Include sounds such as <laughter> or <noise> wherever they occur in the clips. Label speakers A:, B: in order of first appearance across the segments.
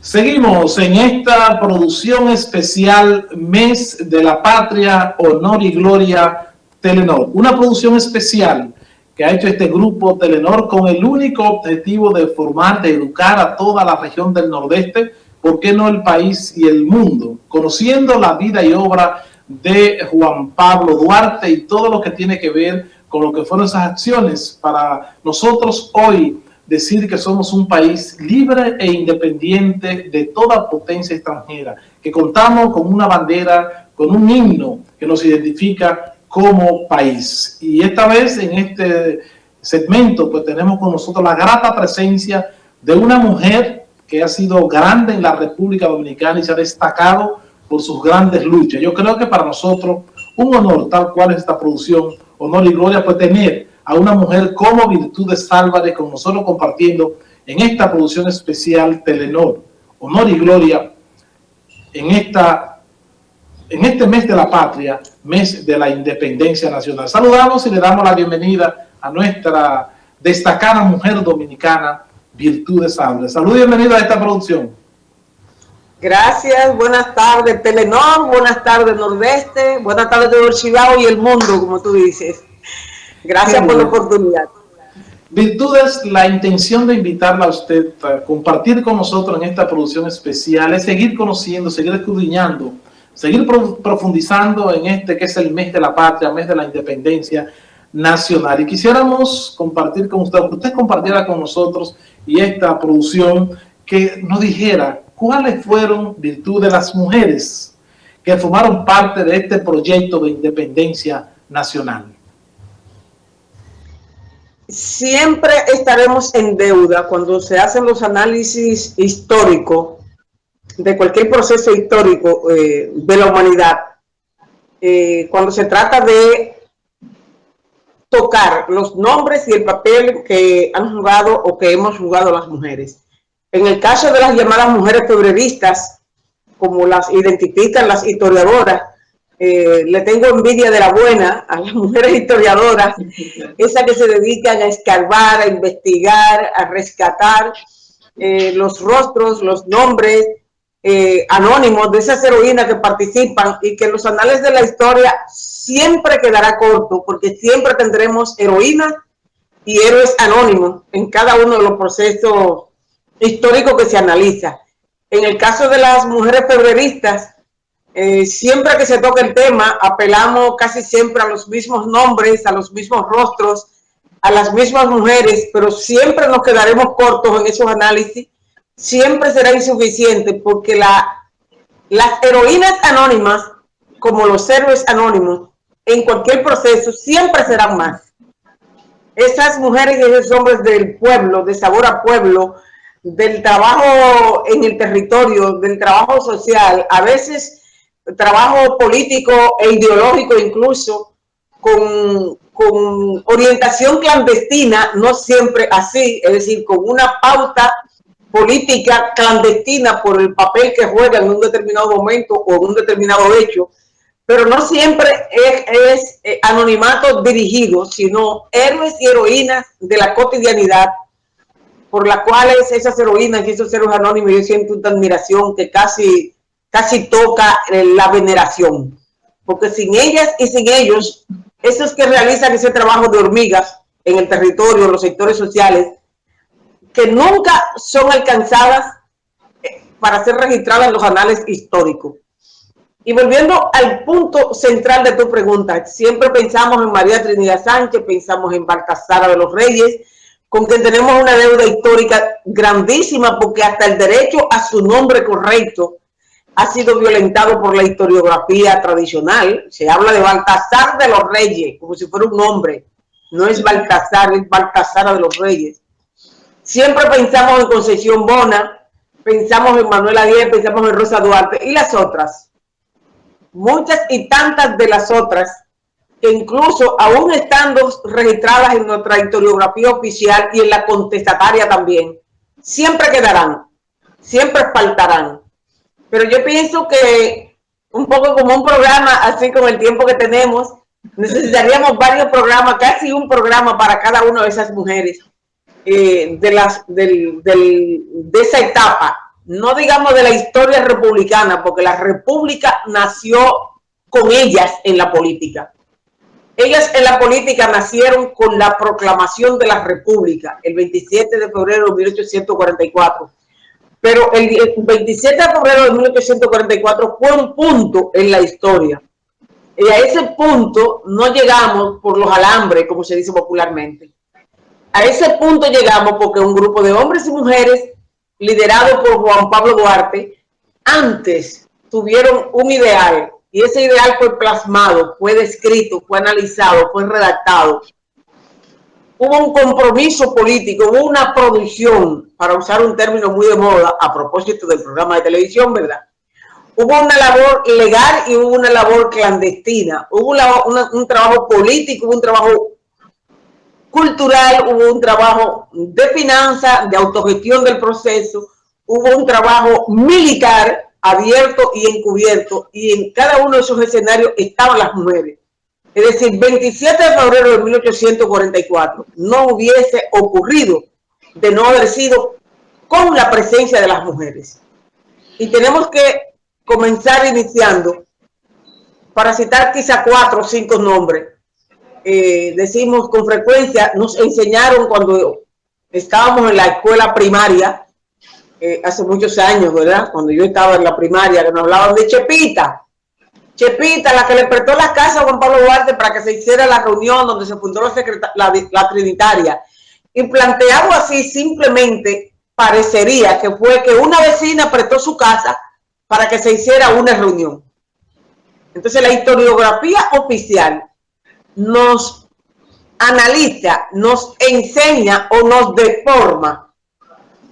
A: Seguimos en esta producción especial Mes de la Patria, Honor y Gloria Telenor. Una producción especial que ha hecho este grupo Telenor con el único objetivo de formar, de educar a toda la región del Nordeste, ¿por qué no el país y el mundo? Conociendo la vida y obra de Juan Pablo Duarte y todo lo que tiene que ver con lo que fueron esas acciones para nosotros hoy decir que somos un país libre e independiente de toda potencia extranjera, que contamos con una bandera, con un himno que nos identifica como país. Y esta vez en este segmento pues tenemos con nosotros la grata presencia de una mujer que ha sido grande en la República Dominicana y se ha destacado por sus grandes luchas. Yo creo que para nosotros un honor tal cual es esta producción, honor y gloria, pues tener a una mujer como Virtudes Álvarez con nosotros compartiendo en esta producción especial Telenor, honor y gloria en, esta, en este mes de la patria, mes de la independencia nacional. Saludamos y le damos la bienvenida a nuestra destacada mujer dominicana, Virtudes Álvarez. Salud y bienvenida a esta producción.
B: Gracias, buenas tardes Telenor, buenas tardes Nordeste, buenas tardes de Chivao y el mundo, como tú dices. Gracias por la oportunidad.
A: Virtudes, la intención de invitarla a usted a compartir con nosotros en esta producción especial es seguir conociendo, seguir escudriñando, seguir profundizando en este que es el mes de la patria, mes de la independencia nacional. Y quisiéramos compartir con usted, que usted compartiera con nosotros y esta producción que nos dijera cuáles fueron virtudes de las mujeres que formaron parte de este proyecto de independencia nacional
B: siempre estaremos en deuda cuando se hacen los análisis históricos de cualquier proceso histórico eh, de la humanidad, eh, cuando se trata de tocar los nombres y el papel que han jugado o que hemos jugado las mujeres. En el caso de las llamadas mujeres febreristas, como las identifican las historiadoras, eh, le tengo envidia de la buena a las mujeres historiadoras, esas que se dedican a escarbar, a investigar, a rescatar eh, los rostros, los nombres eh, anónimos de esas heroínas que participan y que los anales de la historia siempre quedará corto, porque siempre tendremos heroínas y héroes anónimos en cada uno de los procesos históricos que se analiza. En el caso de las mujeres febreristas, eh, siempre que se toca el tema, apelamos casi siempre a los mismos nombres, a los mismos rostros, a las mismas mujeres, pero siempre nos quedaremos cortos en esos análisis, siempre será insuficiente porque la, las heroínas anónimas, como los héroes anónimos, en cualquier proceso, siempre serán más. Esas mujeres y esos hombres del pueblo, de sabor a pueblo, del trabajo en el territorio, del trabajo social, a veces trabajo político e ideológico incluso, con, con, orientación clandestina, no siempre así, es decir, con una pauta política clandestina por el papel que juega en un determinado momento o en un determinado hecho, pero no siempre es, es eh, anonimato dirigido, sino héroes y heroínas de la cotidianidad, por las cuales esas heroínas y esos héroes anónimos yo siento una admiración que casi casi toca eh, la veneración. Porque sin ellas y sin ellos, esos que realizan ese trabajo de hormigas en el territorio, en los sectores sociales, que nunca son alcanzadas eh, para ser registradas en los anales históricos. Y volviendo al punto central de tu pregunta, siempre pensamos en María Trinidad Sánchez, pensamos en Baltasara de los Reyes, con quien tenemos una deuda histórica grandísima porque hasta el derecho a su nombre correcto ha sido violentado por la historiografía tradicional. Se habla de Baltasar de los Reyes, como si fuera un hombre. No es Baltasar, es Baltasar de los Reyes. Siempre pensamos en Concesión Bona, pensamos en Manuela Díaz, pensamos en Rosa Duarte y las otras. Muchas y tantas de las otras, que incluso aún estando registradas en nuestra historiografía oficial y en la contestataria también, siempre quedarán, siempre faltarán pero yo pienso que un poco como un programa, así con el tiempo que tenemos, necesitaríamos varios programas, casi un programa para cada una de esas mujeres, eh, de, las, de esa etapa, no digamos de la historia republicana, porque la república nació con ellas en la política. Ellas en la política nacieron con la proclamación de la república el 27 de febrero de 1844. Pero el 27 de febrero de 1844 fue un punto en la historia. Y a ese punto no llegamos por los alambres, como se dice popularmente. A ese punto llegamos porque un grupo de hombres y mujeres, liderado por Juan Pablo Duarte, antes tuvieron un ideal, y ese ideal fue plasmado, fue descrito, fue analizado, fue redactado. Hubo un compromiso político, hubo una producción, para usar un término muy de moda, a propósito del programa de televisión, ¿verdad? Hubo una labor legal y hubo una labor clandestina. Hubo un trabajo político, hubo un trabajo cultural, hubo un trabajo de finanzas, de autogestión del proceso, hubo un trabajo militar abierto y encubierto, y en cada uno de esos escenarios estaban las mujeres. Es decir, 27 de febrero de 1844 no hubiese ocurrido de no haber sido con la presencia de las mujeres. Y tenemos que comenzar iniciando, para citar quizá cuatro o cinco nombres, eh, decimos con frecuencia, nos enseñaron cuando estábamos en la escuela primaria, eh, hace muchos años, ¿verdad? Cuando yo estaba en la primaria, que nos hablaban de Chepita. Chepita, la que le prestó la casa a Juan Pablo Duarte para que se hiciera la reunión donde se fundó la, Trinitaria. Y planteado así, simplemente parecería que fue que una vecina prestó su casa para que se hiciera una reunión. Entonces la historiografía oficial nos analiza, nos enseña o nos deforma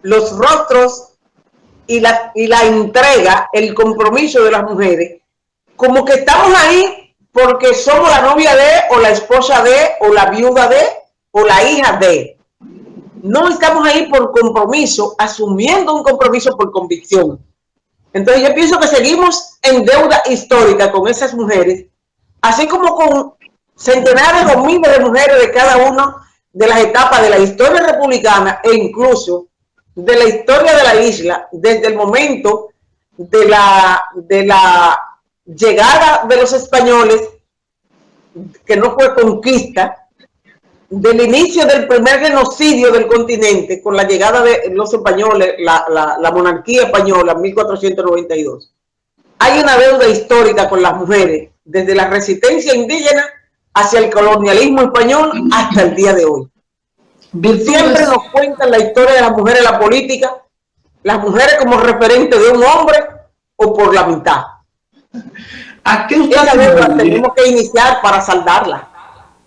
B: los rostros y la entrega, el compromiso de las mujeres, como que estamos ahí porque somos la novia de, o la esposa de, o la viuda de, o la hija de. No estamos ahí por compromiso, asumiendo un compromiso por convicción. Entonces yo pienso que seguimos en deuda histórica con esas mujeres, así como con centenares o miles de mujeres de cada una de las etapas de la historia republicana e incluso de la historia de la isla desde el momento de la, de la llegada de los españoles, que no fue conquista, del inicio del primer genocidio del continente con la llegada de los españoles, la, la, la monarquía española en 1492. Hay una deuda histórica con las mujeres, desde la resistencia indígena hacia el colonialismo español hasta el día de hoy. Siempre nos cuentan la historia de las mujeres en la política, las mujeres como referente de un hombre o por la mitad. ¿A qué usted tenemos que iniciar para saldarla.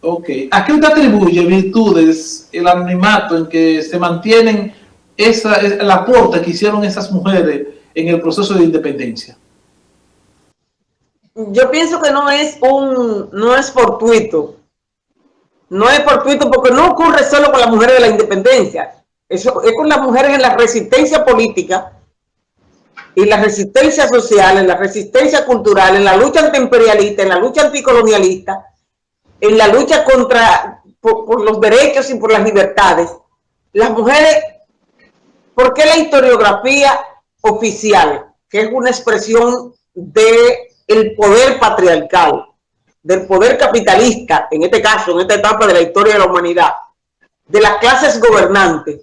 A: Ok. ¿A qué usted atribuye virtudes, el anonimato en que se mantienen esa, el aporte que hicieron esas mujeres en el proceso de independencia?
B: yo pienso que no es un, no es fortuito. No es fortuito porque no ocurre solo con las mujeres de la independencia. Eso es con las mujeres en la resistencia política y la resistencia social, en la resistencia cultural, en la lucha antiimperialista, en la lucha anticolonialista, en la lucha contra por, los derechos y por las libertades. Las mujeres, ¿por qué la historiografía oficial, que es una expresión de el poder patriarcal, del poder capitalista, en este caso, en esta etapa de la historia de la humanidad, de las clases gobernantes,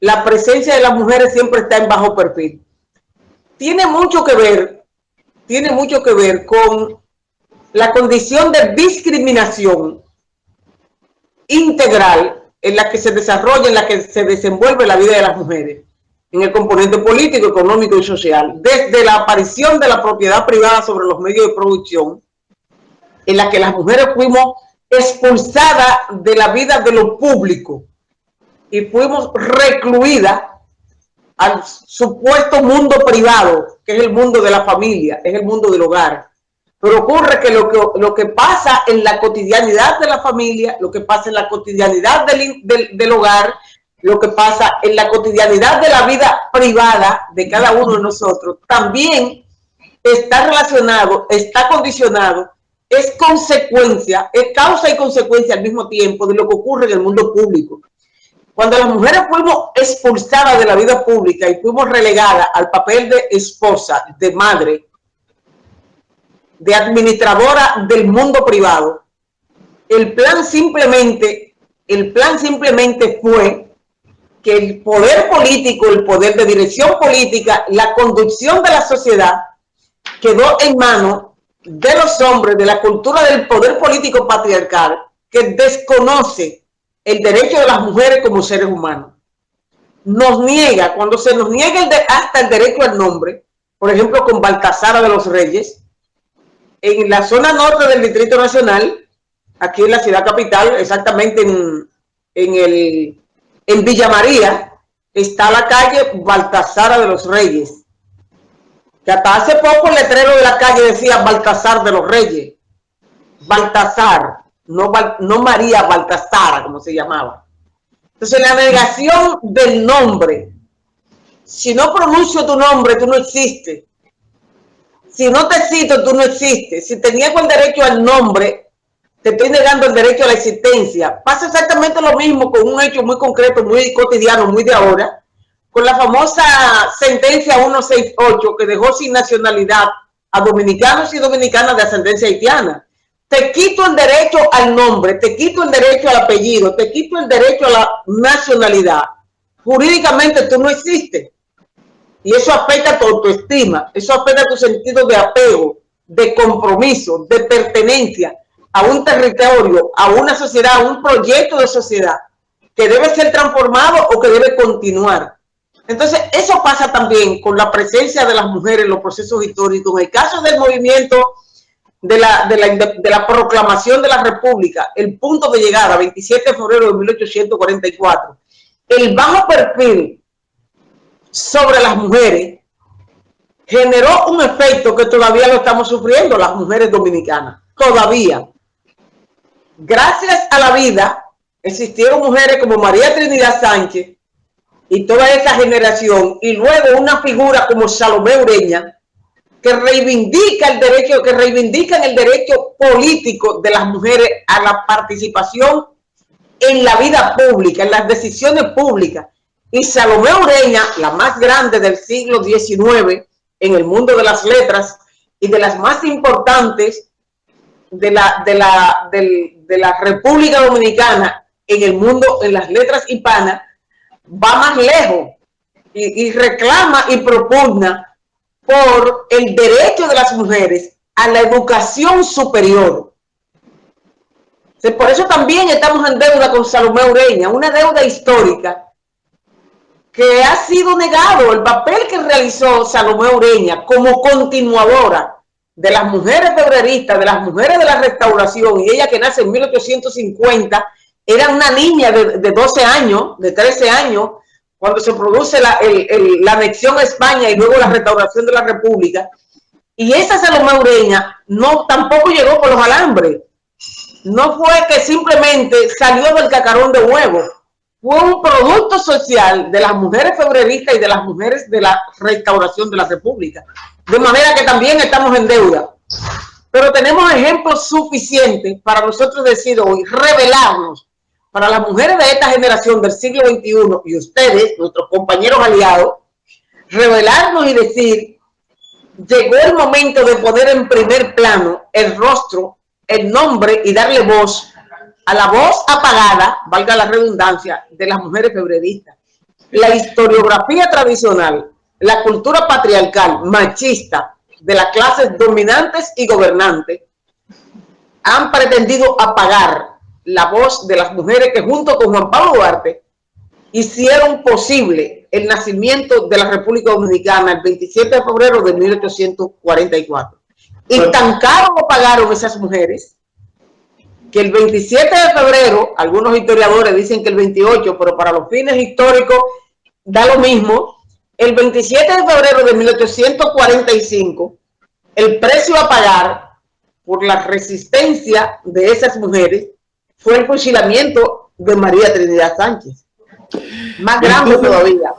B: la presencia de las mujeres siempre está en bajo perfil. Tiene mucho que ver, tiene mucho que ver con la condición de discriminación integral en la que se desarrolla, en la que se desenvuelve la vida de las mujeres en el componente político, económico y social, desde la aparición de la propiedad privada sobre los medios de producción, en la que las mujeres fuimos expulsadas de la vida de lo público y fuimos recluidas al supuesto mundo privado, que es el mundo de la familia, es el mundo del hogar. Pero ocurre que lo que, lo que pasa en la cotidianidad de la familia, lo que pasa en la cotidianidad del, del, del hogar, lo que pasa en la cotidianidad de la vida privada de cada uno de nosotros, también está relacionado, está condicionado, es consecuencia, es causa y consecuencia al mismo tiempo de lo que ocurre en el mundo público. Cuando las mujeres fuimos expulsadas de la vida pública y fuimos relegadas al papel de esposa, de madre, de administradora del mundo privado, el plan simplemente, el plan simplemente fue que el poder político, el poder de dirección política, la conducción de la sociedad quedó en manos de los hombres, de la cultura del poder político patriarcal, que desconoce el derecho de las mujeres como seres humanos. Nos niega, cuando se nos niega hasta el derecho al nombre, por ejemplo con Baltasara de los Reyes, en la zona norte del Distrito Nacional, aquí en la ciudad capital, exactamente en, en, el, en Villa María, está la calle Baltasara de los Reyes, que hasta hace poco el letrero de la calle decía Baltasar de los Reyes. Baltasar, no, no María Baltasara, como se llamaba. Entonces, la negación del nombre. Si no pronuncio tu nombre, tú no existes. Si no te cito, tú no existes. Si te niego el derecho al nombre, te estoy negando el derecho a la existencia. Pasa exactamente lo mismo con un hecho muy concreto, muy cotidiano, muy de ahora, con la famosa sentencia 168 que dejó sin nacionalidad a dominicanos y dominicanas de ascendencia haitiana. Te quito el derecho al nombre, te quito el derecho al apellido, te quito el derecho a la nacionalidad. Jurídicamente tú no existes. Y eso afecta a tu autoestima, eso afecta a tu sentido de apego, de compromiso, de pertenencia a un territorio, a una sociedad, a un proyecto de sociedad que debe ser transformado o que debe continuar. Entonces, eso pasa también con la presencia de las mujeres en los procesos históricos. En el caso del movimiento de la, de la, de la proclamación de la República, el punto de llegada, 27 de febrero de 1844, el bajo perfil sobre las mujeres generó un efecto que todavía lo estamos sufriendo las mujeres dominicanas, todavía. Gracias a la vida existieron mujeres como María Trinidad Sánchez, y toda esa generación, y luego una figura como Salomé Ureña, que reivindica el derecho, que reivindican el derecho político de las mujeres a la participación en la vida pública, en las decisiones públicas. Y Salomé Ureña, la más grande del siglo XIX en el mundo de las letras y de las más importantes de la, de la, de la República Dominicana en el mundo, en las letras hispanas, va más lejos y, reclama y propugna por el derecho de las mujeres a la educación superior. Por eso también estamos en deuda con Salomé Ureña, una deuda histórica que ha sido negado el papel que realizó Salomé Ureña como continuadora de las mujeres febreristas, de las mujeres de la restauración, y ella que nace en 1850 era una niña de, 12 años, de 13 años, cuando se produce la, anexión a España y luego la restauración de la República. Y esa Salomé Ureña no, tampoco llegó por los alambres. No fue que simplemente salió del cacarón de huevo. Fue un producto social de las mujeres febreristas y de las mujeres de la restauración de la República. De manera que también estamos en deuda. Pero tenemos ejemplos suficientes para nosotros decir hoy, revelarnos para las mujeres de esta generación del siglo XXI y ustedes, nuestros compañeros aliados, revelarnos y decir, llegó el momento de poner en primer plano el rostro, el nombre y darle voz a la voz apagada, valga la redundancia, de las mujeres febreristas. La historiografía tradicional, la cultura patriarcal, machista, de las clases dominantes y gobernantes, han pretendido apagar la voz de las mujeres que junto con Juan Pablo Duarte hicieron posible el nacimiento de la República Dominicana el 27 de febrero de 1844. Y tan caro lo pagaron esas mujeres que el 27 de febrero, algunos historiadores dicen que el 28, pero para los fines históricos da lo mismo, el 27 de febrero de 1845, el precio a pagar por la resistencia de esas mujeres fue el fusilamiento de María Trinidad Sánchez. Más grande todavía.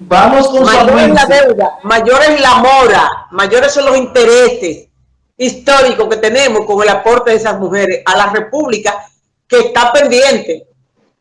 A: Vamos con
B: mayor es la deuda, mayor es la mora, mayores son los intereses históricos que tenemos con el aporte de esas mujeres a la República que está pendiente.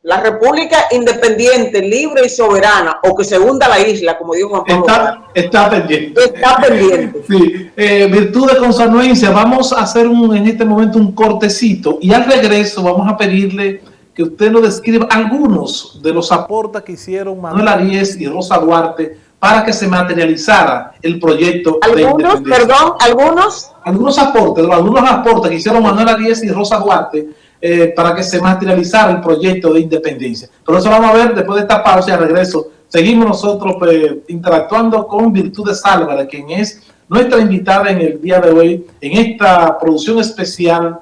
B: La república independiente, libre y soberana, o que se hunda la isla, como dijo Juan
A: Pablo. Está, está pendiente.
B: Está pendiente. <laughs>
A: Sí, eh, virtud de consanuencia, vamos a hacer un, en este momento un cortecito y al regreso vamos a pedirle que usted nos describa algunos de los aportes que hicieron Manuel Arias y Rosa Duarte para que se materializara el proyecto
B: ¿Algunos, perdón, algunos?
A: Algunos aportes, algunos aportes que hicieron Manuel Arias y Rosa Duarte eh, para que se materializara el proyecto de independencia. Pero eso vamos a ver después de esta pausa y al regreso. Seguimos nosotros pues, interactuando con Virtudes Álvarez, quien es nuestra invitada en el día de hoy en esta producción especial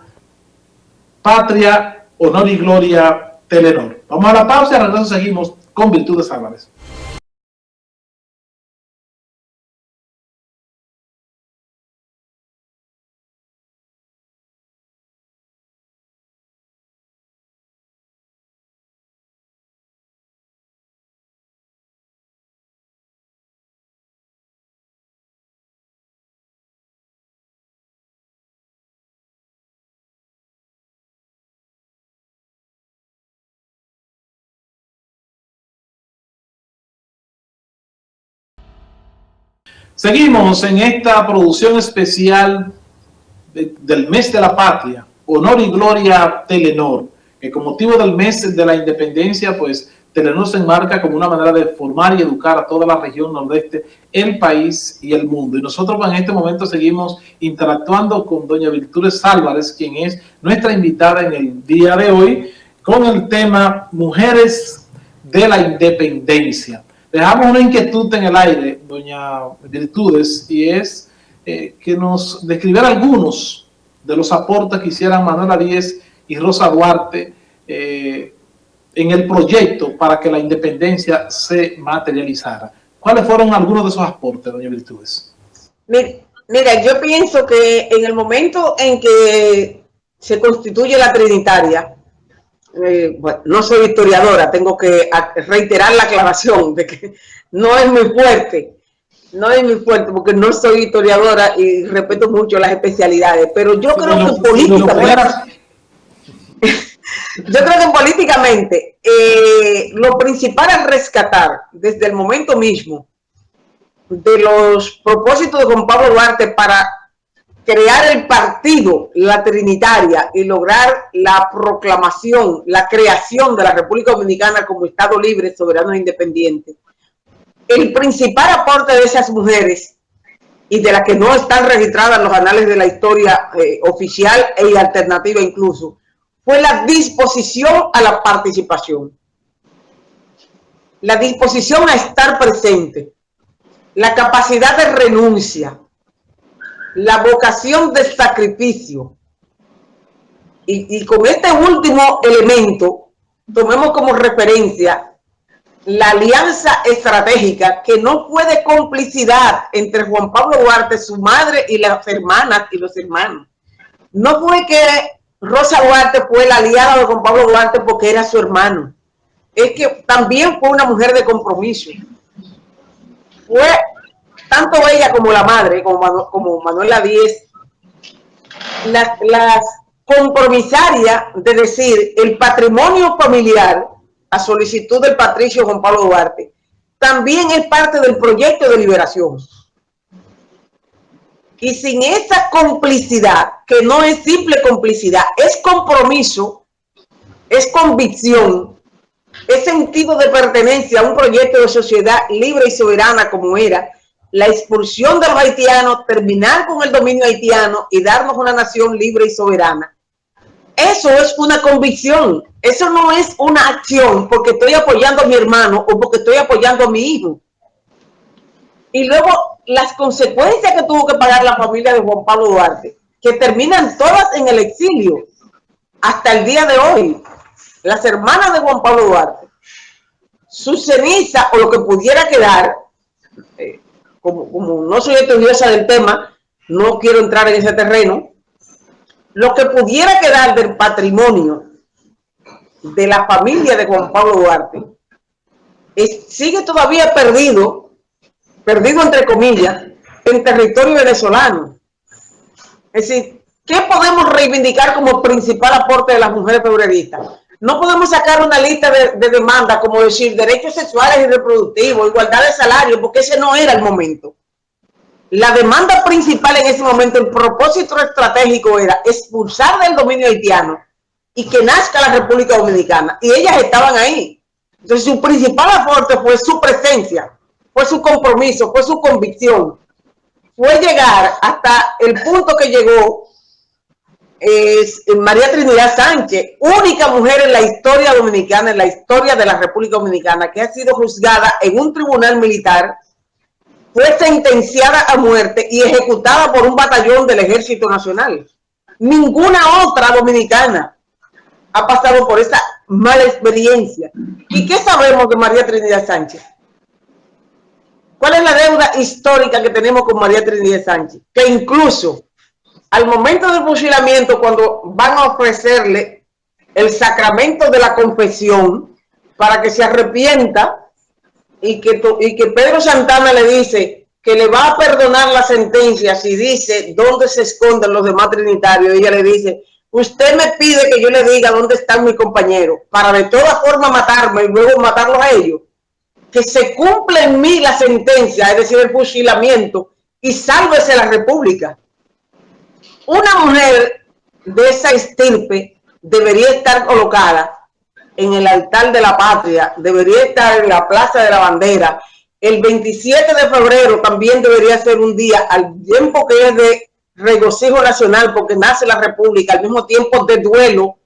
A: Patria, Honor y Gloria Telenor. Vamos a la pausa y al regreso seguimos con Virtudes Álvarez. Seguimos en esta producción especial del mes de la patria, Honor y Gloria Telenor, que con motivo del mes de la independencia, pues Telenor se enmarca como una manera de formar y educar a toda la región nordeste, el país y el mundo. Y nosotros en este momento seguimos interactuando con doña Virtudes Álvarez, quien es nuestra invitada en el día de hoy, con el tema Mujeres de la Independencia. Dejamos una inquietud en el aire, doña Virtudes, y es eh, que nos describiera algunos de los aportes que hicieran Manuela Díez y Rosa Duarte eh, en el proyecto para que la independencia se materializara. ¿Cuáles fueron algunos de esos aportes, doña Virtudes?
B: Mira, yo pienso que en el momento en que se constituye la Trinitaria, eh, no soy historiadora, tengo que reiterar la aclaración de que no es muy fuerte, no es muy fuerte porque no soy historiadora y respeto mucho las especialidades, pero yo creo que políticamente, <laughs> yo creo que políticamente eh, lo principal es rescatar desde el momento mismo de los propósitos de Juan Pablo Duarte para crear el partido, la Trinitaria, y lograr la proclamación, la creación de la República Dominicana como Estado libre, soberano e independiente. El principal aporte de esas mujeres, y de las que no están registradas en los anales de la historia eh, oficial e alternativa incluso, fue la disposición a la participación. La disposición a estar presente. La capacidad de renuncia la vocación de sacrificio. Y, con este último elemento, tomemos como referencia la alianza estratégica que no fue de complicidad entre Juan Pablo Duarte, su madre y las hermanas y los hermanos. No fue que Rosa Duarte fue la aliada de Juan Pablo Duarte porque era su hermano. Es que también fue una mujer de compromiso. Fue tanto ella como la madre, como, como Manuela Díez, las, las compromisarias de decir el patrimonio familiar a solicitud del patricio Juan Pablo Duarte, también es parte del proyecto de liberación. Y sin esa complicidad, que no es simple complicidad, es compromiso, es convicción, es sentido de pertenencia a un proyecto de sociedad libre y soberana como era, la expulsión de los haitianos, terminar con el dominio haitiano y darnos una nación libre y soberana. Eso es una convicción, eso no es una acción porque estoy apoyando a mi hermano o porque estoy apoyando a mi hijo. Y luego las consecuencias que tuvo que pagar la familia de Juan Pablo Duarte, que terminan todas en el exilio hasta el día de hoy. Las hermanas de Juan Pablo Duarte, su ceniza o lo que pudiera quedar, eh, como, no soy estudiosa del tema, no quiero entrar en ese terreno, lo que pudiera quedar del patrimonio de la familia de Juan Pablo Duarte sigue todavía perdido, perdido entre comillas, en territorio venezolano. Es decir, ¿qué podemos reivindicar como principal aporte de las mujeres febreristas? No podemos sacar una lista de, de demandas como decir derechos sexuales y reproductivos, igualdad de salario, porque ese no era el momento. La demanda principal en ese momento, el propósito estratégico era expulsar del dominio haitiano y que nazca la República Dominicana. Y ellas estaban ahí. Entonces su principal aporte fue su presencia, fue su compromiso, fue su convicción. Fue llegar hasta el punto que llegó es María Trinidad Sánchez, única mujer en la historia dominicana, en la historia de la República Dominicana, que ha sido juzgada en un tribunal militar, fue sentenciada a muerte y ejecutada por un batallón del Ejército Nacional. Ninguna otra dominicana ha pasado por esa mala experiencia. ¿Y qué sabemos de María Trinidad Sánchez? ¿Cuál es la deuda histórica que tenemos con María Trinidad Sánchez? Que incluso al momento del fusilamiento, cuando van a ofrecerle el sacramento de la confesión para que se arrepienta y que, y que Pedro Santana le dice que le va a perdonar la sentencia si dice dónde se esconden los demás trinitarios, ella le dice, usted me pide que yo le diga dónde están mis compañeros para de todas formas matarme y luego matarlos a ellos. Que se cumple en mí la sentencia, es decir, el fusilamiento, y sálvese la república. Una mujer de esa estirpe debería estar colocada en el altar de la patria, debería estar en la Plaza de la Bandera. El 27 de febrero también debería ser un día, al tiempo que es de regocijo nacional, porque nace la República, al mismo tiempo de duelo.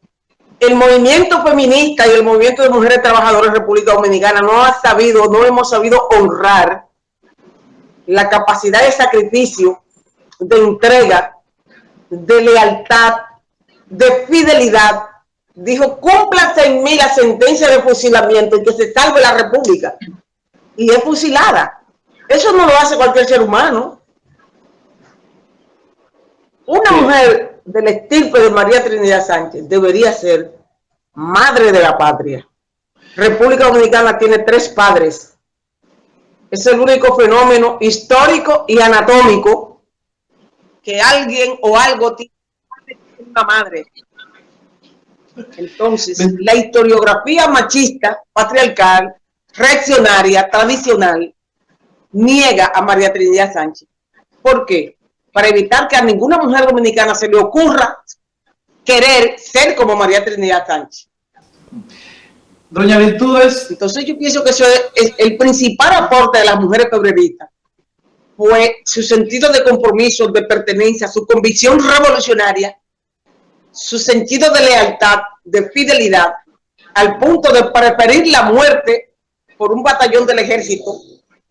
B: El movimiento feminista y el movimiento de mujeres trabajadoras de República Dominicana no ha sabido, no hemos sabido honrar la capacidad de sacrificio, de entrega de lealtad, de fidelidad, dijo, cúmplase en mí la sentencia de fusilamiento y que se salve la república. Y es fusilada. Eso no lo hace cualquier ser humano. Una mujer del estirpe de María Trinidad Sánchez debería ser madre de la patria. República Dominicana tiene tres padres. Es el único fenómeno histórico y anatómico que alguien o algo tiene una madre. Entonces, la historiografía machista, patriarcal, reaccionaria, tradicional, niega a María Trinidad Sánchez. ¿Por qué? Para evitar que a ninguna mujer dominicana se le ocurra querer ser como María Trinidad Sánchez.
A: Doña Virtudes.
B: Entonces yo pienso que eso es el principal aporte de las mujeres febreristas fue su sentido de compromiso, de pertenencia, su convicción revolucionaria, su sentido de lealtad, de fidelidad, al punto de preferir la muerte por un batallón del ejército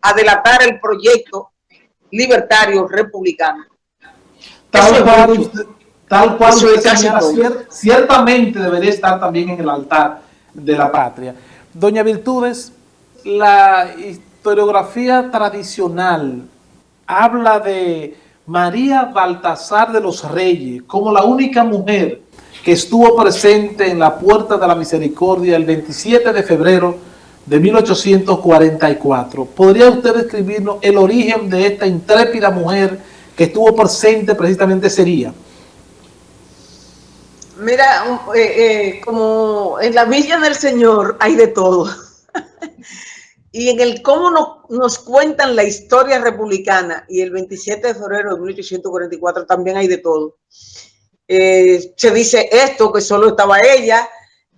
B: a delatar el proyecto libertario republicano.
A: Tal cual, tal cual ciertamente debería estar también en el altar de la patria. Doña Virtudes, la historiografía tradicional habla de María Baltasar de los Reyes como la única mujer que estuvo presente en la Puerta de la Misericordia el 27 de febrero de 1844. ¿Podría usted describirnos el origen de esta intrépida mujer que estuvo presente precisamente ese día?
B: Mira, eh, eh, como en la Villa del Señor hay de todo. <laughs> y en el cómo nos cuentan la historia republicana y el 27 de febrero de 1844 también hay de todo. Eh, se dice esto, que solo estaba ella,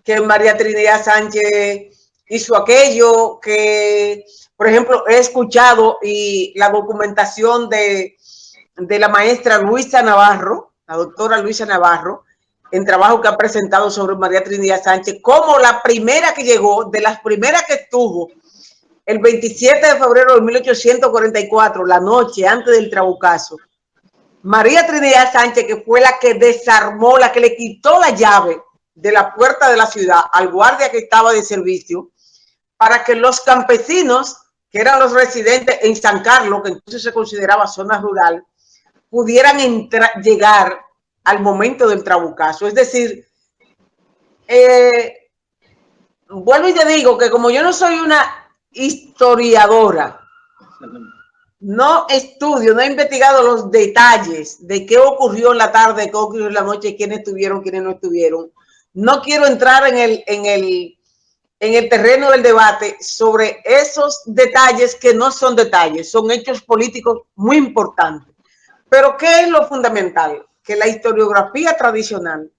B: que María Trinidad Sánchez hizo aquello, que, por ejemplo, he escuchado y la documentación de, de la maestra Luisa Navarro, la doctora Luisa Navarro, en trabajo que ha presentado sobre María Trinidad Sánchez, como la primera que llegó, de las primeras que estuvo el 27 de febrero de 1844, la noche antes del trabucazo, María Trinidad Sánchez, que fue la que desarmó, la que le quitó la llave de la puerta de la ciudad al guardia que estaba de servicio, para que los campesinos, que eran los residentes en San Carlos, que entonces se consideraba zona rural, pudieran llegar al momento del trabucazo. Es decir, eh, vuelvo y te digo que como yo no soy una historiadora. No estudio, no he investigado los detalles de qué ocurrió en la tarde, qué ocurrió en la noche, quiénes estuvieron, quiénes no estuvieron. no quiero entrar en el, en el, en el terreno del debate sobre esos detalles que no son detalles, son hechos políticos muy importantes. Pero ¿qué es lo fundamental? Que la historiografía tradicional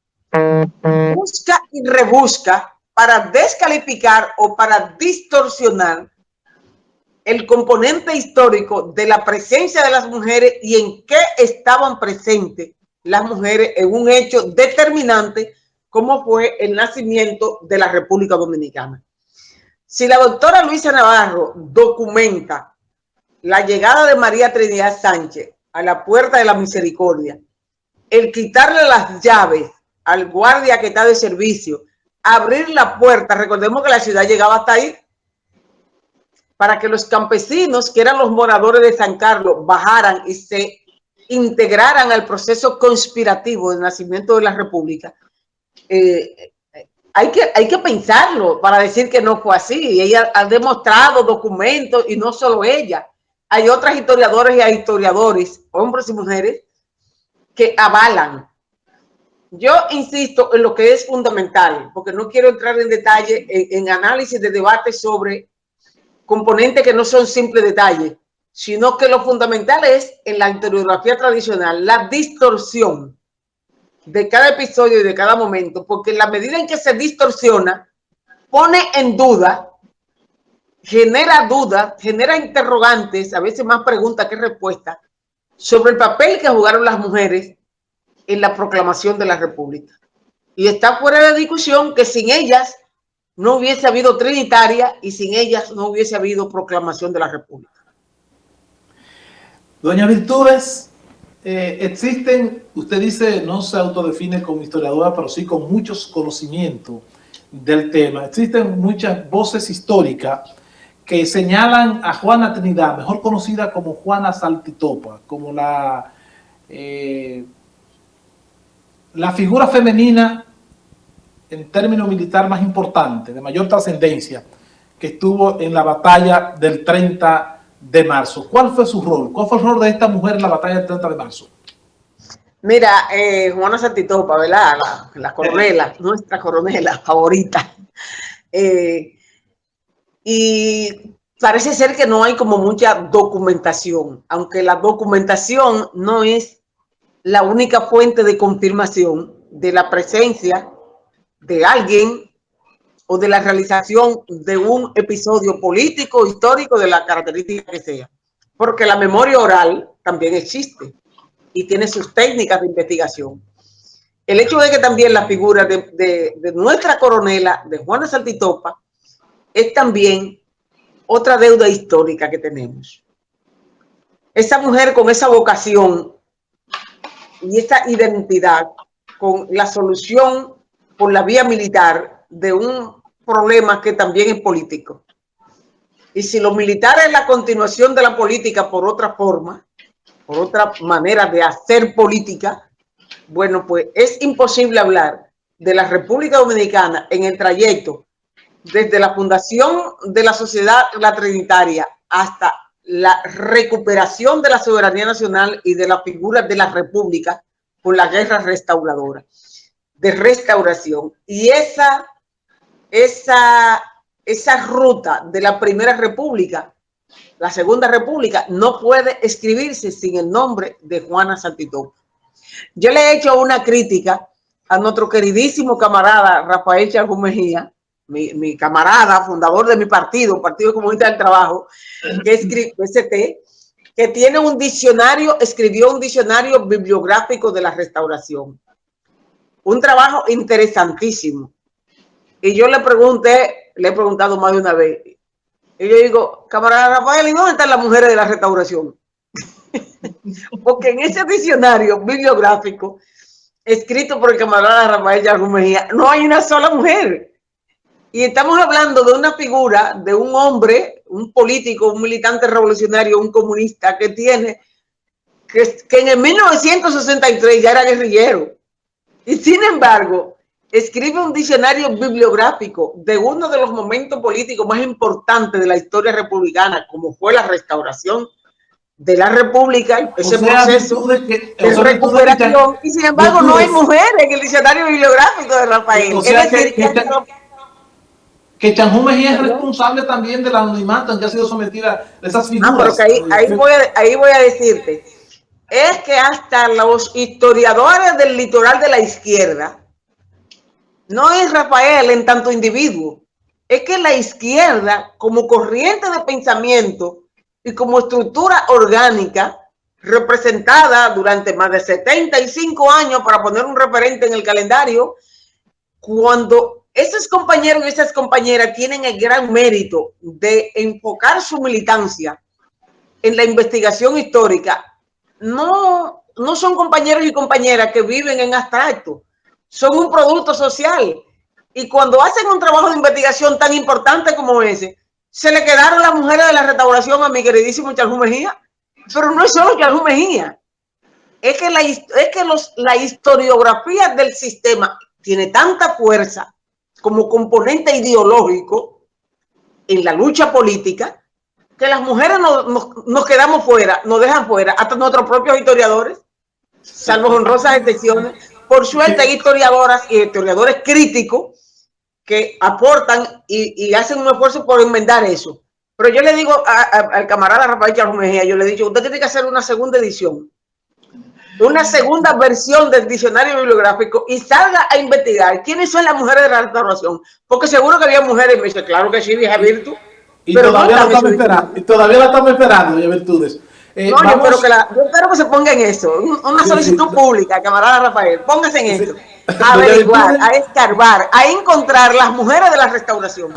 B: busca y rebusca para descalificar o para distorsionar el componente histórico de la presencia de las mujeres y en qué estaban presentes las mujeres en un hecho determinante como fue el nacimiento de la República Dominicana. Si la doctora Luisa Navarro documenta la llegada de María Trinidad Sánchez a la puerta de la misericordia, el quitarle las llaves al guardia que está de servicio, abrir la puerta, recordemos que la ciudad llegaba hasta ahí, para que los campesinos, que eran los moradores de San Carlos, bajaran y se integraran al proceso conspirativo del nacimiento de la República. Eh, hay, que, hay que pensarlo para decir que no fue así. Ella ha demostrado documentos y no solo ella. Hay otras historiadoras y historiadores, hombres y mujeres, que avalan. Yo insisto en lo que es fundamental, porque no quiero entrar en detalle en, análisis de debate sobre componentes que no son simples detalles, sino que lo fundamental es en la historiografía tradicional, la distorsión de cada episodio y de cada momento, porque en la medida en que se distorsiona, pone en duda, genera dudas, genera interrogantes, a veces más preguntas que respuestas, sobre el papel que jugaron las mujeres en la proclamación de la República. Y está fuera de discusión que sin ellas no hubiese habido trinitaria y sin ellas no hubiese habido proclamación de la República.
A: Doña Virtudes, eh, existen, usted dice, no se autodefine como historiadora, pero sí con muchos conocimientos del tema. Existen muchas voces históricas que señalan a Juana Trinidad, mejor conocida como Juana Saltitopa, como la, eh, la figura femenina en términos militar más importante, de mayor trascendencia, que estuvo en la batalla del 30 de marzo. ¿Cuál fue su rol? ¿Cuál fue el rol de esta mujer en la batalla del 30 de marzo?
B: Mira, eh, Juana Santitopa, ¿verdad? La, coronela, <laughs> nuestra coronela favorita. Eh, y parece ser que no hay como mucha documentación, aunque la documentación no es la única fuente de confirmación de la presencia de alguien o de la realización de un episodio político, histórico, de la característica que sea. Porque la memoria oral también existe y tiene sus técnicas de investigación. El hecho de que también la figura de, nuestra coronela, de Juana Saltitopa, es también otra deuda histórica que tenemos. Esa mujer con esa vocación y esa identidad con la solución por la vía militar de un problema que también es político. Y si los militares es la continuación de la política por otra forma, por otra manera de hacer política, bueno, pues es imposible hablar de la República Dominicana en el trayecto desde la fundación de la sociedad la trinitaria hasta la recuperación de la soberanía nacional y de la figura de la república por la guerra restauradora, de restauración. Y esa esa, esa ruta de la Primera República, la Segunda República, no puede escribirse sin el nombre de Juana Santitopa. Yo le he hecho una crítica a nuestro queridísimo camarada Rafael Charjú Mi, camarada, fundador de mi partido, Partido Comunista del Trabajo, que <laughs> escribe ST, que tiene un diccionario, escribió un diccionario bibliográfico de la restauración. Un trabajo interesantísimo. Y yo le pregunté, le he preguntado más de una vez, y yo digo, camarada Rafael, ¿y dónde están las mujeres de la restauración? <laughs> Porque en ese diccionario bibliográfico, escrito por el camarada Rafael Yargo Mejía, no hay una sola mujer. Y estamos hablando de una figura, de un hombre, un político, un militante revolucionario, un comunista que tiene, que, que en el 1963 ya era guerrillero. Y sin embargo, escribe un diccionario bibliográfico de uno de los momentos políticos más importantes de la historia republicana, como fue la restauración de la República, ese proceso de, recuperación, y sin embargo no hay mujeres en el diccionario bibliográfico de Rafael. es decir, que,
A: que, que Mejía es responsable también del anonimato en que ha sido sometida a esas figuras. Ah, pero que
B: ahí, ahí, voy a, ahí voy a decirte, es que hasta los historiadores del litoral de la izquierda, no es Rafael en tanto individuo, es que la izquierda como corriente de pensamiento y como estructura orgánica representada durante más de 75 años para poner un referente en el calendario, cuando esos compañeros y esas compañeras tienen el gran mérito de enfocar su militancia en la investigación histórica, no, no son compañeros y compañeras que viven en abstracto, son un producto social. Y cuando hacen un trabajo de investigación tan importante como ese, se le quedaron las mujeres de la restauración a mi queridísimo Charjú Mejía. Pero no es solo Charjú Mejía. Es que, la historiografía del sistema tiene tanta fuerza como componente ideológico en la lucha política que las mujeres nos, quedamos fuera, nos dejan fuera, hasta nuestros propios historiadores, salvo honrosas excepciones. Por suerte hay historiadoras y historiadores críticos que aportan y, hacen un esfuerzo por enmendar eso. Pero yo le digo al camarada Rafael Charles Mejía, yo le he dicho, usted tiene que hacer una segunda edición, una segunda versión del diccionario bibliográfico y salga a investigar quiénes son las mujeres de la restauración. Porque seguro que había mujeres, me dice, claro que sí, vieja Virtu.
A: Y pero todavía, la estamos esperando, y todavía la estamos esperando, ya virtudes.
B: Eh, no, yo, espero que la, yo espero que se ponga en eso, una solicitud pública, camarada Rafael, póngase en eso <laughs> a averiguar, a escarbar, a encontrar las mujeres de la restauración.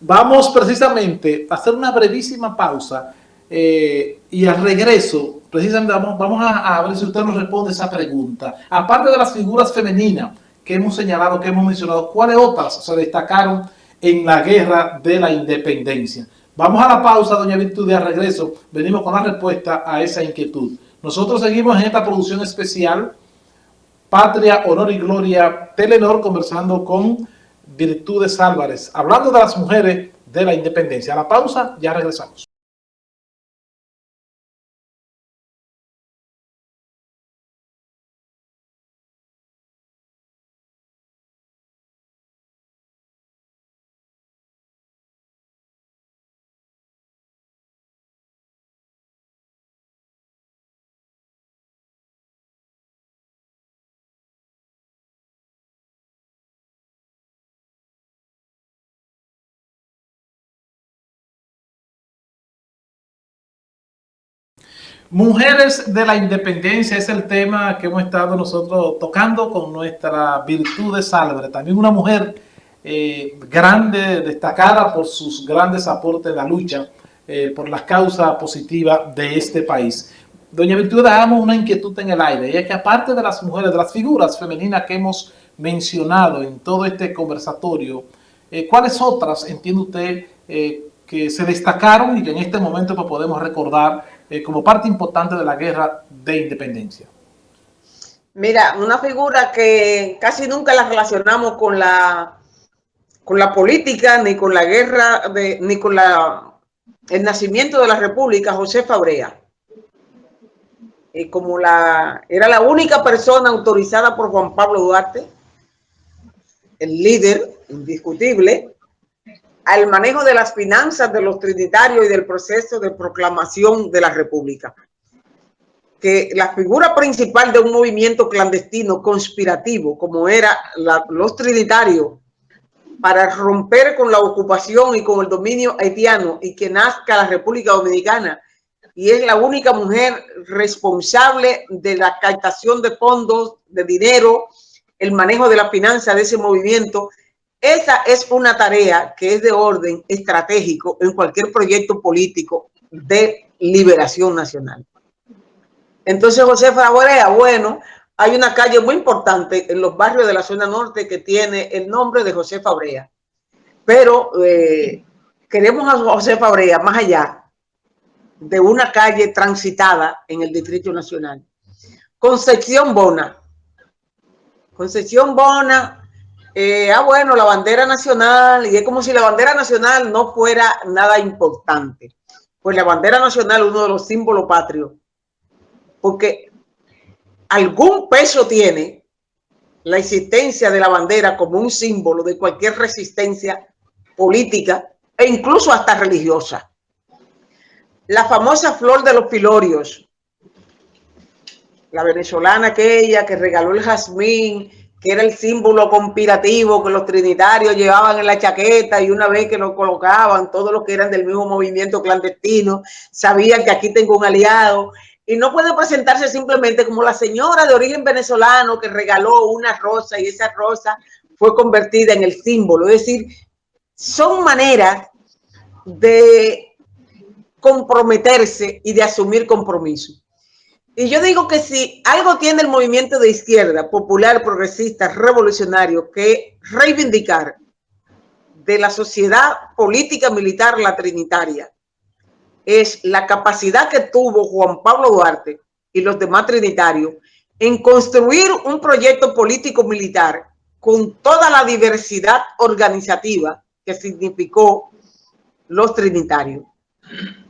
A: Vamos precisamente a hacer una brevísima pausa eh, y al regreso, precisamente vamos, vamos a, ver si usted nos responde esa pregunta. Aparte de las figuras femeninas que hemos señalado, que hemos mencionado, ¿cuáles otras se destacaron en la guerra de la independencia? Vamos a la pausa, doña Virtud, y al regreso venimos con la respuesta a esa inquietud. Nosotros seguimos en esta producción especial Patria, Honor y Gloria Telenor, conversando con Virtudes Álvarez, hablando de las mujeres de la independencia. A la pausa, ya regresamos. Mujeres de la Independencia es el tema que hemos estado nosotros tocando con nuestra virtud de Salve. También una mujer eh, grande, destacada por sus grandes aportes en la lucha eh, por las causas positivas de este país. Doña Virtud, damos una inquietud en el aire, y es que aparte de las mujeres, de las figuras femeninas que hemos mencionado en todo este conversatorio, eh, ¿cuáles otras entiende usted que se destacaron y que en este momento pues, podemos recordar eh, como parte importante de la guerra de independencia?
B: Mira, una figura que casi nunca la relacionamos con la, con la política, ni con la guerra, de, ni con la, el nacimiento de la República, José Fabrea. Y como la, era la única persona autorizada por Juan Pablo Duarte, el líder indiscutible, al manejo de las finanzas de los trinitarios y del proceso de proclamación de la República. Que la figura principal de un movimiento clandestino conspirativo, como era los trinitarios, para romper con la ocupación y con el dominio haitiano y que nazca la República Dominicana, y es la única mujer responsable de la captación de fondos, de dinero, el manejo de la finanza de ese movimiento, esa es una tarea que es de orden estratégico en cualquier proyecto político de liberación nacional. Entonces, José Fabrea, bueno, hay una calle muy importante en los barrios de la zona norte que tiene el nombre de José Fabrea. Pero eh, queremos a José Fabrea más allá de una calle transitada en el Distrito Nacional. Concepción Bona. Concepción Bona eh, ah, bueno, la bandera nacional, y es como si la bandera nacional no fuera nada importante. pues la bandera nacional es uno de los símbolos patrios, porque algún peso tiene la existencia de la bandera como un símbolo de cualquier resistencia política e incluso hasta religiosa. La famosa flor de los pilorios, la venezolana aquella que regaló el jazmín, que era el símbolo conspirativo que los trinitarios llevaban en la chaqueta y una vez que lo colocaban, todos los que eran del mismo movimiento clandestino, sabían que aquí tengo un aliado y no puede presentarse simplemente como la señora de origen venezolano que regaló una rosa y esa rosa fue convertida en el símbolo. Es decir, son maneras de comprometerse y de asumir compromiso. Y yo digo que si algo tiene el movimiento de izquierda, popular, progresista, revolucionario, que reivindicar de la sociedad política militar la trinitaria, es la capacidad que tuvo Juan Pablo Duarte y los demás trinitarios en construir un proyecto político militar con toda la diversidad organizativa que significó los trinitarios.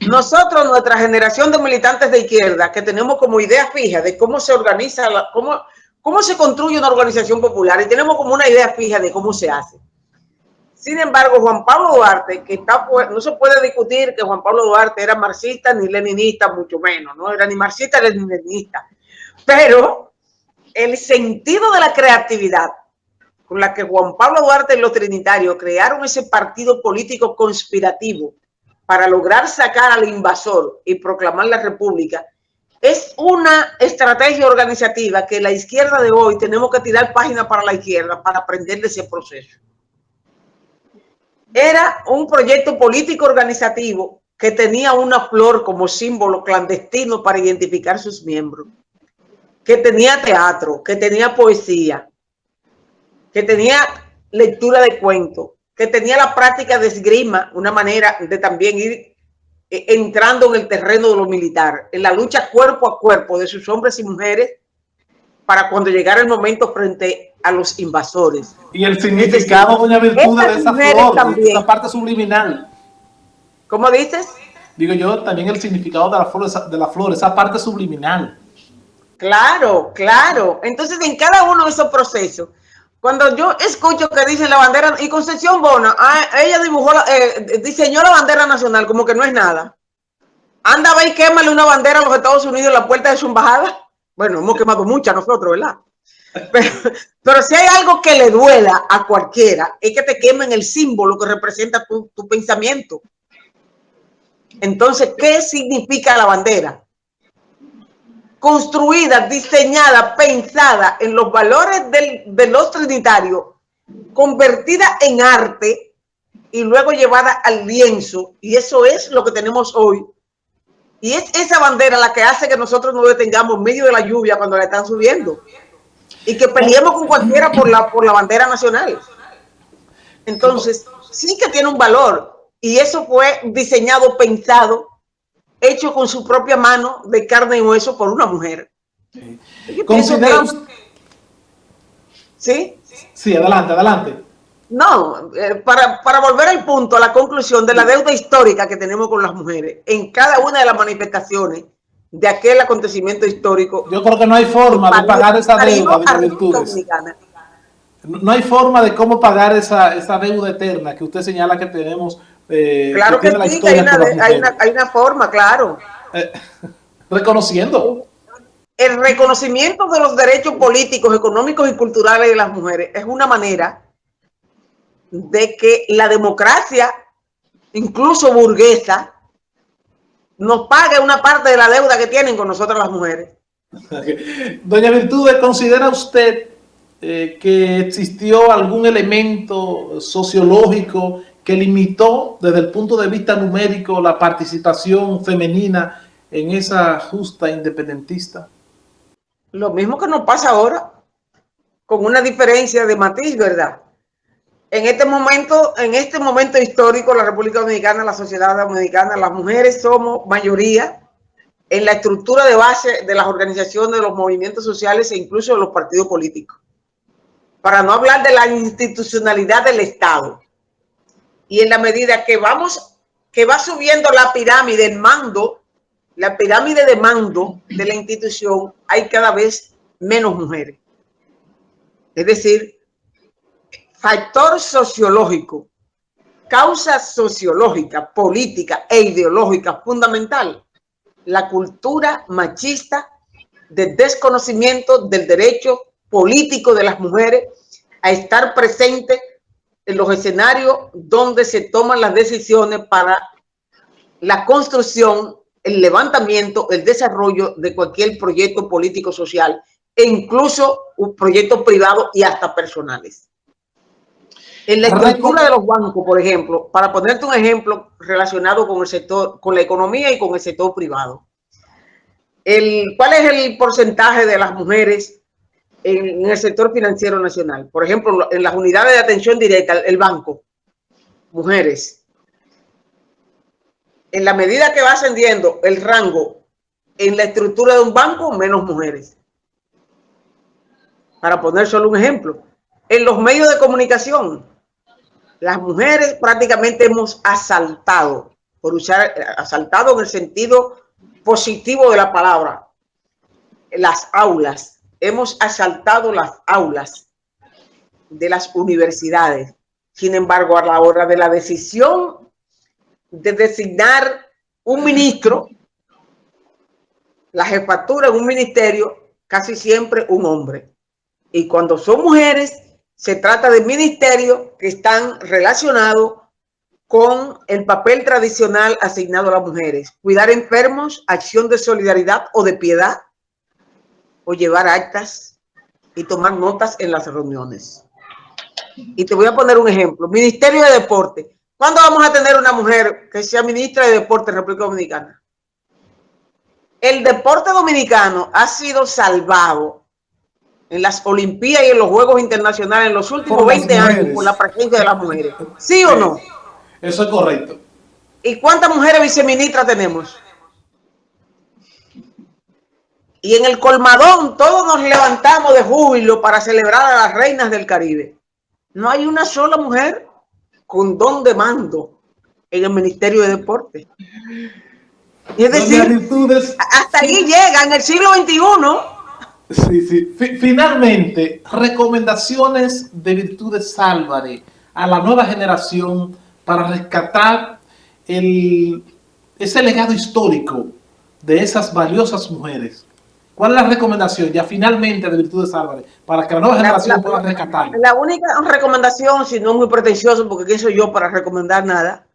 B: Nosotros, nuestra generación de militantes de izquierda, que tenemos como idea fija de cómo se organiza, cómo, cómo se construye una organización popular y tenemos como una idea fija de cómo se hace. Sin embargo, Juan Pablo Duarte, que está, no se puede discutir que Juan Pablo Duarte era marxista ni leninista, mucho menos, no era ni marxista ni leninista, pero el sentido de la creatividad con la que Juan Pablo Duarte y los trinitarios crearon ese partido político conspirativo para lograr sacar al invasor y proclamar la república, es una estrategia organizativa que la izquierda de hoy tenemos que tirar página para la izquierda para aprender de ese proceso. Era un proyecto político organizativo que tenía una flor como símbolo clandestino para identificar sus miembros, que tenía teatro, que tenía poesía, que tenía lectura de cuentos, que tenía la práctica de esgrima, una manera de también ir eh, entrando en el terreno de lo militar, en la lucha cuerpo a cuerpo de sus hombres y mujeres para cuando llegara el momento frente a los invasores.
A: Y el significado, doña Virtud, de esa flor, también. esa parte subliminal.
B: ¿Cómo dices?
A: Digo yo, también el significado de la flor, de la flor esa parte subliminal.
B: Claro, claro. Entonces, en cada uno de esos procesos, cuando yo escucho que dicen la bandera, y Concepción Bona, ah, ella dibujó, eh, diseñó la bandera nacional, como que no es nada. Anda, ve y quémale una bandera a los Estados Unidos en la puerta de su embajada. Bueno, hemos quemado muchas nosotros, ¿verdad? <laughs> Pero, si hay algo que le duela a cualquiera, es que te quemen el símbolo que representa tu, pensamiento. Entonces, ¿qué significa la bandera? Construida, diseñada, pensada en los valores de los trinitarios, convertida en arte y luego llevada al lienzo. Y eso es lo que tenemos hoy y es esa bandera la que hace que nosotros nos detengamos en medio de la lluvia cuando la están subiendo. Y que peleemos con cualquiera por la, por la bandera nacional. Entonces, sí que tiene un valor. Y eso fue diseñado, pensado, hecho con su propia mano de carne y hueso por una mujer.
A: ¿Sí? Sí, adelante, adelante.
B: No, eh, para, para, volver al punto, a la conclusión de la deuda histórica que tenemos con las mujeres, en cada una de las manifestaciones de aquel acontecimiento histórico.
A: Yo creo que no hay forma de pagar esa deuda de virtudes. No hay forma de cómo pagar esa, esa deuda eterna que usted señala que tenemos.
B: Eh, claro que, sí, hay una, hay, una, hay una, forma, claro.
A: Eh, <laughs> reconociendo.
B: El reconocimiento de los derechos políticos, económicos y culturales de las mujeres es una manera de que la democracia, incluso burguesa, nos pague una parte de la deuda que tienen con nosotras las mujeres. <laughs>
A: Doña Virtudes, ¿considera usted eh, que existió algún elemento sociológico que limitó desde el punto de vista numérico la participación femenina en esa justa independentista?
B: Lo mismo que nos pasa ahora, con una diferencia de matiz, ¿verdad? en este momento, en este momento histórico, la República Dominicana, la sociedad dominicana, las mujeres somos mayoría en la estructura de base de las organizaciones, de los movimientos sociales e incluso de los partidos políticos. Para no hablar de la institucionalidad del Estado. Y en la medida que vamos que va subiendo la pirámide, el mando, la pirámide de mando de la institución, hay cada vez menos mujeres. Es decir, factor sociológico, causa sociológica, política e ideológica fundamental, la cultura machista de desconocimiento del derecho político de las mujeres a estar presente en los escenarios donde se toman las decisiones para la construcción, el levantamiento, el desarrollo de cualquier proyecto político social e incluso un proyecto privado y hasta personales. En la estructura de los bancos, por ejemplo, para ponerte un ejemplo relacionado con el sector, con la economía y con el sector privado. El, ¿Cuál es el porcentaje de las mujeres en, el sector financiero nacional? Por ejemplo, en las unidades de atención directa, el banco, mujeres. En la medida que va ascendiendo el rango en la estructura de un banco, menos mujeres. Para poner solo un ejemplo. En los medios de comunicación, las mujeres prácticamente hemos asaltado, por usar asaltado en el sentido positivo de la palabra, las aulas. Hemos asaltado las aulas de las universidades. Sin embargo, a la hora de la decisión de designar un ministro, la jefatura en un ministerio, casi siempre un hombre. Y cuando son mujeres, se trata de ministerios que están relacionados con el papel tradicional asignado a las mujeres. Cuidar enfermos, acción de solidaridad o de piedad, o llevar actas y tomar notas en las reuniones. Y te voy a poner un ejemplo. Ministerio de Deporte. ¿Cuándo vamos a tener una mujer que sea ministra de Deporte en República Dominicana? El deporte dominicano ha sido salvado en las Olimpiadas y en los Juegos Internacionales en los últimos 20 años por la presencia de las mujeres. ¿Sí o no?
A: Eso es correcto.
B: ¿Y cuántas mujeres viceministras tenemos? Y en el colmadón todos nos levantamos de júbilo para celebrar a las reinas del Caribe. No hay una sola mujer con don de mando en el Ministerio de Deporte. es decir, hasta ahí llega en el siglo XXI
A: Sí, sí. Finalmente, recomendaciones de Virtudes Álvarez a la nueva generación para rescatar el, ese legado histórico de esas valiosas mujeres. ¿Cuál es la recomendación ya finalmente de Virtudes Álvarez para que la nueva generación pueda rescatar?
B: La única recomendación, si no muy pretencioso, porque quién soy yo para recomendar nada,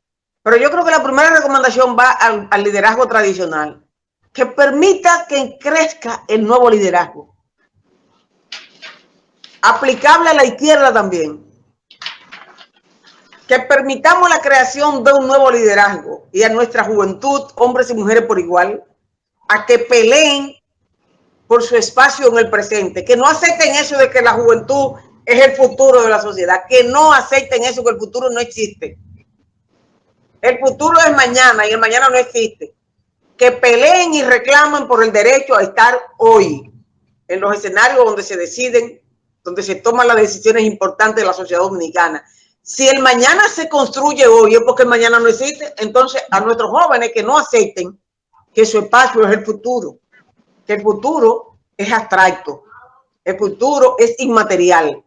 B: pero yo creo que la primera recomendación va al liderazgo tradicional que permita que crezca el nuevo liderazgo. Aplicable a la izquierda también. Que permitamos la creación de un nuevo liderazgo y a nuestra juventud, hombres y mujeres por igual, a que peleen por su espacio en el presente, que no acepten eso de que la juventud es el futuro de la sociedad, que no acepten eso que el futuro no existe. El futuro es mañana y el mañana no existe que peleen y reclamen por el derecho a estar hoy en los escenarios donde se deciden, donde se toman las decisiones importantes de la sociedad dominicana. Si el mañana se construye hoy es porque el mañana no existe, entonces a nuestros jóvenes que no acepten que su espacio es el futuro, que el futuro es abstracto, el futuro es inmaterial.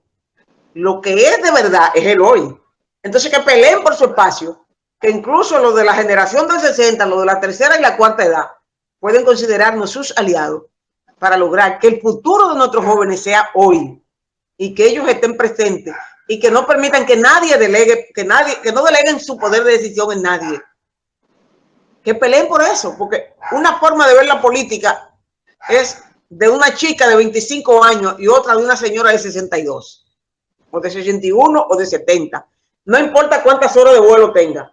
B: Lo que es de verdad es el hoy. Entonces que peleen por su espacio que incluso los de la generación del 60, los de la tercera y la cuarta edad, pueden considerarnos sus aliados para lograr que el futuro de nuestros jóvenes sea hoy y que ellos estén presentes y que no permitan que nadie delegue, que nadie, que no deleguen su poder de decisión en nadie. Que peleen por eso, porque una forma de ver la política es de una chica de 25 años y otra de una señora de 62, o de 61 o de 70. No importa cuántas horas de vuelo tenga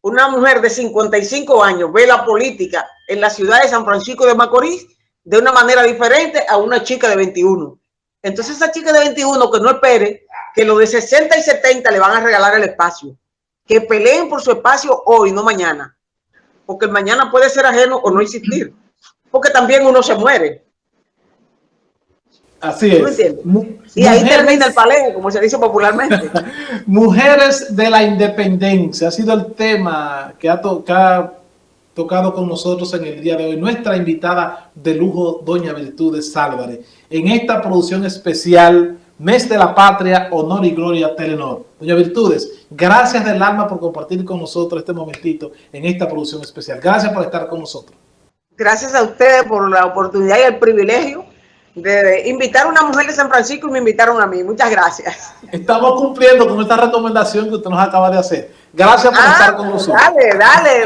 B: una mujer de 55 años ve la política en la ciudad de San Francisco de Macorís de una manera diferente a una chica de 21. Entonces esa chica de 21 que no espere que los de 60 y 70 le van a regalar el espacio. Que peleen por su espacio hoy, no mañana. Porque mañana puede ser ajeno o no existir. Porque también uno se muere.
A: Así es.
B: y ahí termina el paleo, como se dice popularmente. <laughs>
A: mujeres de la independencia ha sido el tema que ha, tocado con nosotros en el día de hoy. Nuestra invitada de lujo, Doña Virtudes Álvarez, en esta producción especial Mes de la Patria, Honor y Gloria Telenor. Doña Virtudes, gracias del alma por compartir con nosotros este momentito en esta producción especial. Gracias por estar con nosotros.
B: Gracias a ustedes por la oportunidad y el privilegio de invitar a una mujer de San Francisco y me invitaron a mí. Muchas gracias.
A: Estamos cumpliendo con esta recomendación que usted nos acaba de hacer. Gracias por ah, estar con nosotros.
B: Dale, dale,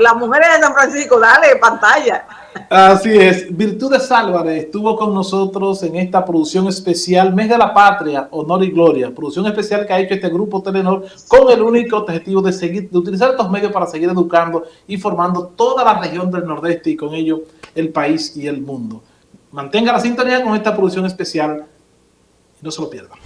B: las mujeres de San Francisco, dale, pantalla.
A: Así es. Virtudes Álvarez estuvo con nosotros en esta producción especial Mes de la Patria, Honor y Gloria. Producción especial que ha hecho este grupo Telenor con el único objetivo de seguir, de utilizar estos medios para seguir educando y formando toda la región del Nordeste y con ello el país y el mundo. Mantenga la sintonía con esta producción especial y no se lo pierdan.